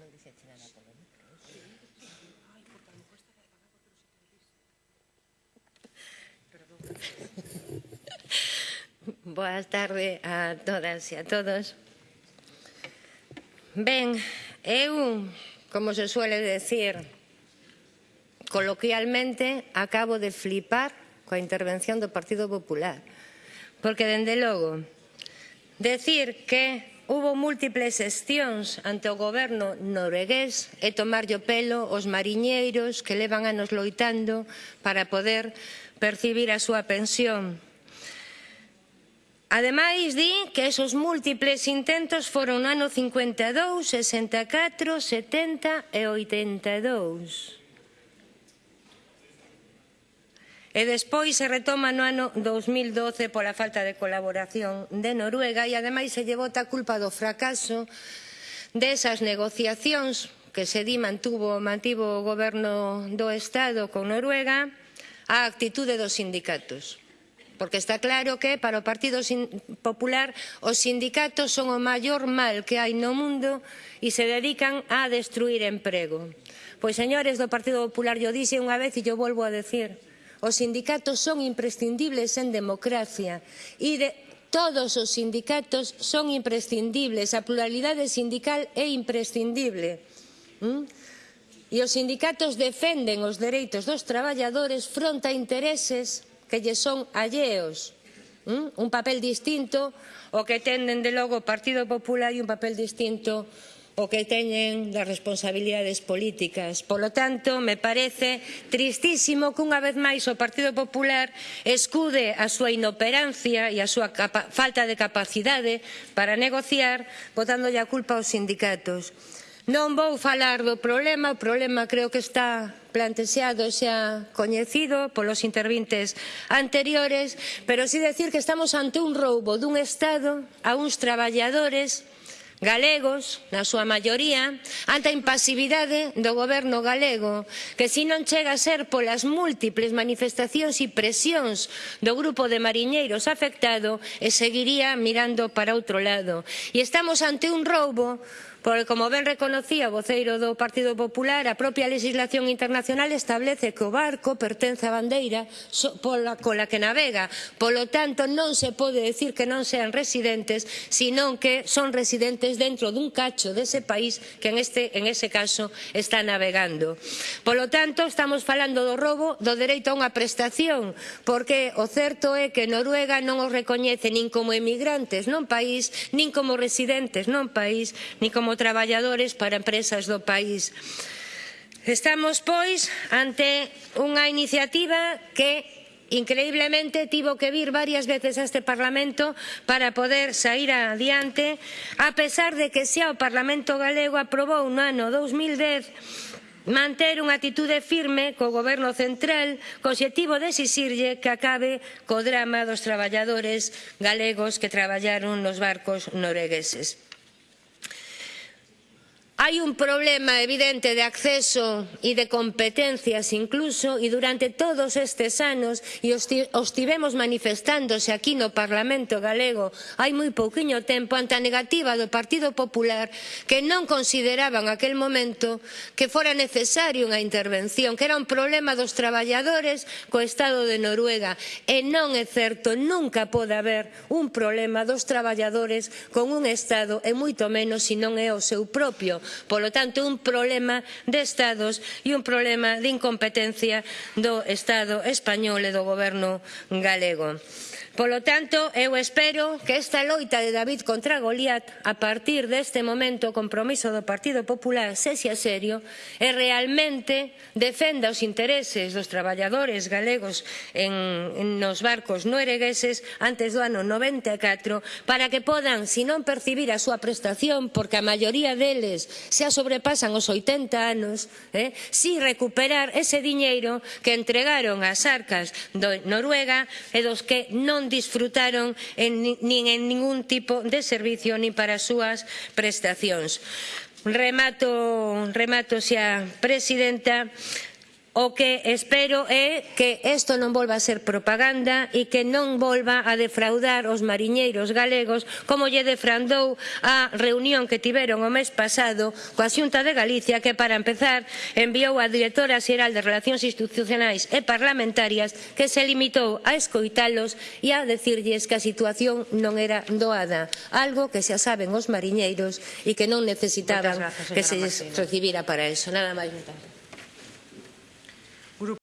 non dixeche nada polo micro. ¿eh? Ai, porque a lo mejor estaba apagado, pero se. Perdón. Boas tarde a todas e a todos. Ben, eu, como se suele decir, coloquialmente, acabo de flipar coa intervención do Partido Popular. Porque, dende logo, decir que Hubo múltiples xestións ante o goberno noruegués e tomarlle o pelo os mariñeiros que levan anos loitando para poder percibir a súa pensión. Ademais, di que esos múltiples intentos foron no ano 52, 64, 70 e 82. e despois se retoma no ano 2012 pola falta de colaboración de Noruega e ademais se lle bota a culpa do fracaso desas negociacións que se di mantuvo, mantivo o goberno do Estado con Noruega á actitude dos sindicatos porque está claro que para o Partido Popular os sindicatos son o maior mal que hai no mundo e se dedican a destruir emprego. Pois, señores do Partido Popular, yo dixe unha vez e yo volvo a decir, Os sindicatos son imprescindibles en democracia e de, Todos os sindicatos son imprescindibles, a pluralidade sindical é imprescindible. ¿Mm? E os sindicatos defenden os dereitos dos traballadores fronte a intereses que lle son alleos. ¿Mm? Un papel distinto o que tenden de logo o Partido Popular e un papel distinto o que teñen das responsabilidades políticas. Polo tanto, me parece tristísimo que unha vez máis o Partido Popular escude a súa inoperancia e a súa falta de capacidade para negociar botándolle a culpa aos sindicatos. Non vou falar do problema, o problema creo que está plantexado xa coñecido polos intervintes anteriores, pero si decir que estamos ante un roubo dun Estado a uns traballadores galegos, na súa maioría, ante a impasividade do goberno galego, que se non chega a ser polas múltiples manifestacións e presións do grupo de mariñeiros afectado, e seguiría mirando para outro lado. E estamos ante un roubo porque como ben reconocía o voceiro do Partido Popular, a propia legislación internacional establece que o barco pertence á bandeira pola cola que navega. Polo tanto, non se pode decir que non sean residentes, senón que son residentes dentro dun cacho dese país que en, este, en ese caso está navegando. Polo tanto, estamos falando do robo do dereito a unha prestación, porque o certo é que Noruega non os recoñece nin como emigrantes non país, nin como residentes non país, nin como traballadores para empresas do país. Estamos, pois, ante unha iniciativa que Increíblemente, tivo que vir varias veces a este Parlamento para poder sair adiante, a pesar de que xa o Parlamento galego aprobou no ano 2010 manter unha atitude firme co goberno central co obxectivo de exixirlle que acabe co drama dos traballadores galegos que traballaron nos barcos noruegueses. Hai un problema evidente de acceso e de competencias incluso e durante todos estes anos e os, tivemos manifestándose aquí no Parlamento galego hai moi pouquiño tempo ante a negativa do Partido Popular que non consideraban aquel momento que fora necesario unha intervención, que era un problema dos traballadores co Estado de Noruega. E non é certo, nunca pode haber un problema dos traballadores con un Estado e moito menos se non é o seu propio. Polo tanto, un problema de Estados e un problema de incompetencia do Estado español e do goberno galego. Polo tanto, eu espero que esta loita de David contra Goliat a partir deste momento o compromiso do Partido Popular sexa serio e realmente defenda os intereses dos traballadores galegos en, en nos barcos noruegueses antes do ano 94 para que podan, se non percibir a súa prestación, porque a maioría deles xa sobrepasan os 80 anos, eh, si recuperar ese diñeiro que entregaron ás arcas do Noruega e dos que non disfrutaron en, nin en ningún tipo de servicio nin para as súas prestacións. Remato, remato xa, Presidenta, O que espero é que isto non volva a ser propaganda e que non volva a defraudar os mariñeiros galegos como lle defraudou a reunión que tiveron o mes pasado coa Xunta de Galicia que para empezar enviou a directora xeral de Relacións Institucionais e Parlamentarias que se limitou a escoitalos e a decirlles que a situación non era doada, algo que xa saben os mariñeiros e que non necesitaban gracias, que se recibira para eso. Nada máis. 그룹